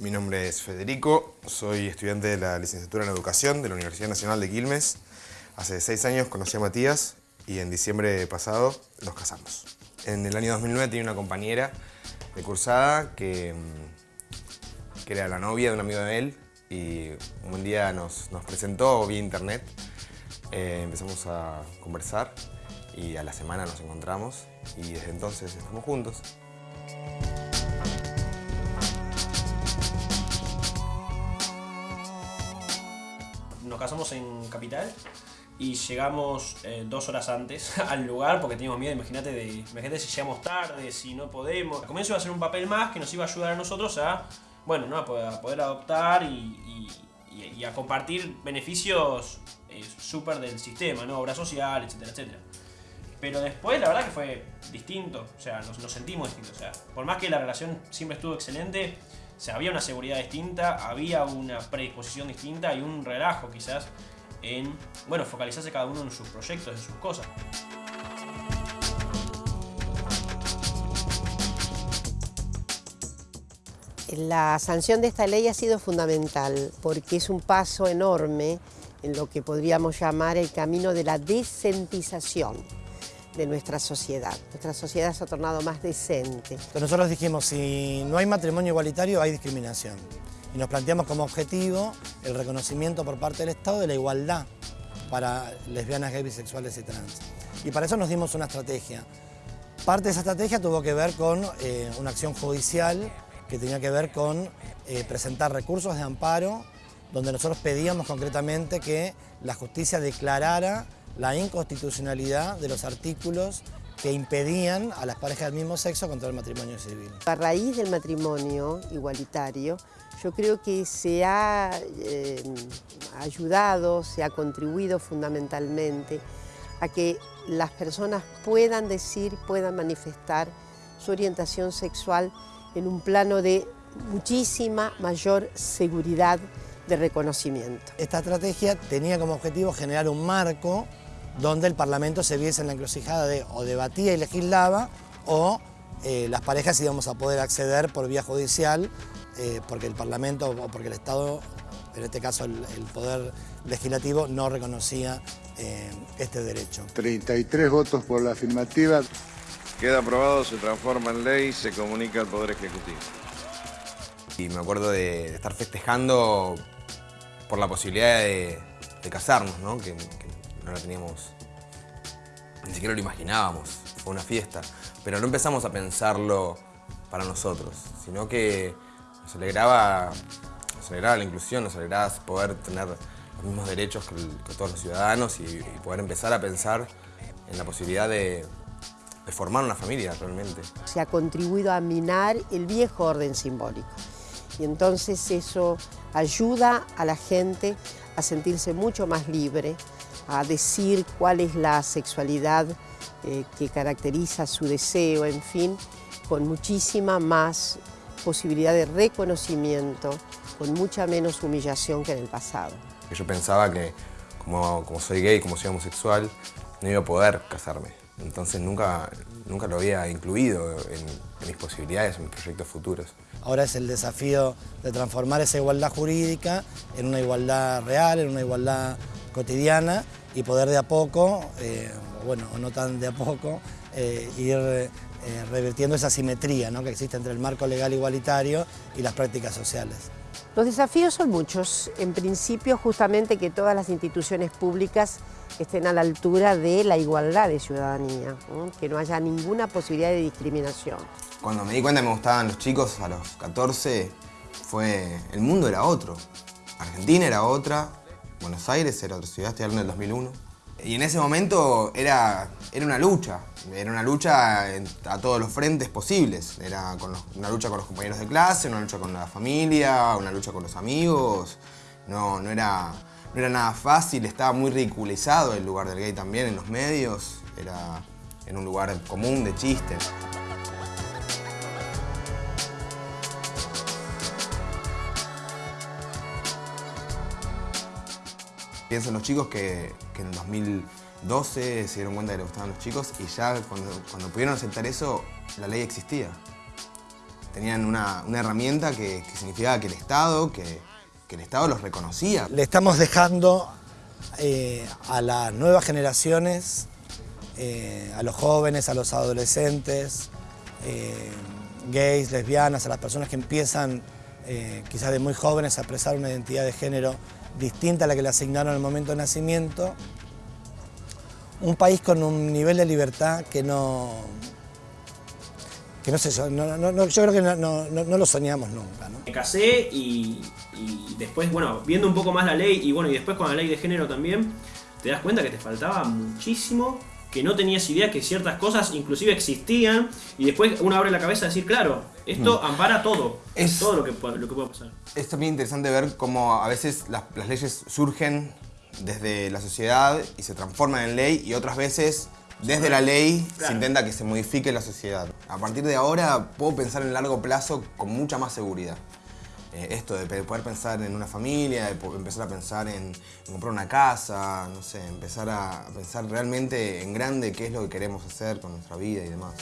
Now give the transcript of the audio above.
Mi nombre es Federico, soy estudiante de la licenciatura en Educación de la Universidad Nacional de Quilmes. Hace seis años conocí a Matías y en diciembre pasado nos casamos. En el año 2009 tenía una compañera de cursada que, mm, que era la novia de un amigo de él y un día nos, nos presentó vía internet. Eh, empezamos a conversar y a la semana nos encontramos y desde entonces estamos juntos. Nos casamos en Capital y llegamos eh, dos horas antes al lugar porque teníamos miedo, imagínate, de, imagínate si llegamos tarde, si no podemos. Al comienzo iba a ser un papel más que nos iba a ayudar a nosotros a, bueno, ¿no? a, poder, adoptar y, a compartir beneficios eh, súper del sistema, ¿no? obra social, etcétera, etcétera. Pero después la verdad que fue distinto, o sea, nos, nos sentimos distintos. O sea, por más que la relación siempre estuvo excelente, o sea, había una seguridad distinta, había una predisposición distinta y un relajo quizás en, bueno, focalizarse cada uno en sus proyectos, en sus cosas. La sanción de esta ley ha sido fundamental porque es un paso enorme en lo que podríamos llamar el camino de la decentización de nuestra sociedad. Nuestra sociedad se ha tornado más decente. nosotros dijimos, si no hay matrimonio igualitario, hay discriminación. Y nos planteamos como objetivo el reconocimiento por parte del Estado de la igualdad para lesbianas, gays, bisexuales y trans. Y para eso nos dimos una estrategia. Parte de esa estrategia tuvo que ver con eh, una acción judicial que tenía que ver con eh, presentar recursos de amparo donde nosotros pedíamos concretamente que la justicia declarara la inconstitucionalidad de los artículos que impedían a las parejas del mismo sexo contra el matrimonio civil. A raíz del matrimonio igualitario, yo creo que se ha eh, ayudado, se ha contribuido fundamentalmente a que las personas puedan decir, puedan manifestar su orientación sexual en un plano de muchísima mayor seguridad de reconocimiento. Esta estrategia tenía como objetivo generar un marco donde el Parlamento se viese en la encrucijada de o debatía y legislaba o eh, las parejas íbamos a poder acceder por vía judicial eh, porque el Parlamento o porque el Estado, en este caso el, Poder Legislativo, no reconocía eh, este derecho. 33 votos por la afirmativa. Queda aprobado, se transforma en ley, se comunica al Poder Ejecutivo. Y me acuerdo de estar festejando por la posibilidad de, casarnos, ¿no? Que, no la teníamos, ni siquiera lo imaginábamos, fue una fiesta. Pero no empezamos a pensarlo para nosotros, sino que nos alegraba, la inclusión, nos alegraba poder tener los mismos derechos que, todos los ciudadanos y, poder empezar a pensar en la posibilidad de, de formar una familia realmente. Se ha contribuido a minar el viejo orden simbólico y entonces eso ayuda a la gente a sentirse mucho más libre, a decir cuál es la sexualidad eh, que caracteriza su deseo, en fin, con muchísima más posibilidad de reconocimiento, con mucha menos humillación que en el pasado. Yo pensaba que como, soy gay, como soy homosexual, no iba a poder casarme. Entonces nunca, nunca lo había incluido en mis posibilidades, en mis proyectos futuros. Ahora es el desafío de transformar esa igualdad jurídica en una igualdad real, en una igualdad cotidiana y poder de a poco, eh, bueno, o no tan de a poco, eh, ir eh, revirtiendo esa simetría que existe entre el marco legal igualitario y las prácticas sociales. Los desafíos son muchos. En principio, justamente que todas las instituciones públicas estén a la altura de la igualdad de ciudadanía, que no haya ninguna posibilidad de discriminación. Cuando me di cuenta que me gustaban los chicos a los 14, fue... el mundo era otro. Argentina era otra, Buenos Aires era otra ciudad, estoy hablando del 2001. Y en ese momento era, era una lucha, era una lucha a todos los frentes posibles. Era una lucha con los compañeros de clase, una lucha con la familia, una lucha con los amigos. No, no, era, no era nada fácil, estaba muy ridiculizado el lugar del gay también en los medios. Era en un lugar común de chistes. Pienso en los chicos que, en el 2012 se dieron cuenta de que le gustaban los chicos y ya cuando, pudieron aceptar eso, la ley existía. tenían una, una herramienta que, que significaba que el Estado, que, que el Estado los reconocía. Le estamos dejando eh, a las nuevas generaciones, eh, a los jóvenes, a los adolescentes, eh, gays, lesbianas, a las personas que empiezan quizás de muy jóvenes a expresar una identidad de género distinta a la que le asignaron el momento de nacimiento, un país con un nivel de libertad que no, que no sé, yo, creo que no, lo soñamos nunca. Me casé y, y después, bueno, viendo un poco más la ley y bueno, y después con la ley de género también, te das cuenta que te faltaba muchísimo, que no tenías idea que ciertas cosas inclusive existían y después uno abre la cabeza a decir, claro, esto ampara todo, Es- todo lo que, lo que puede pasar. Es también interesante ver cómo a veces las, las leyes surgen desde la sociedad y se transforman en ley y otras veces desde la ley se intenta que se modifique la sociedad. A partir de ahora puedo pensar en largo plazo con mucha más seguridad. Eh, esto de poder pensar en una familia, de empezar a pensar en, en comprar una casa, no sé, empezar a pensar realmente en grande qué es lo que queremos hacer con nuestra vida y demás.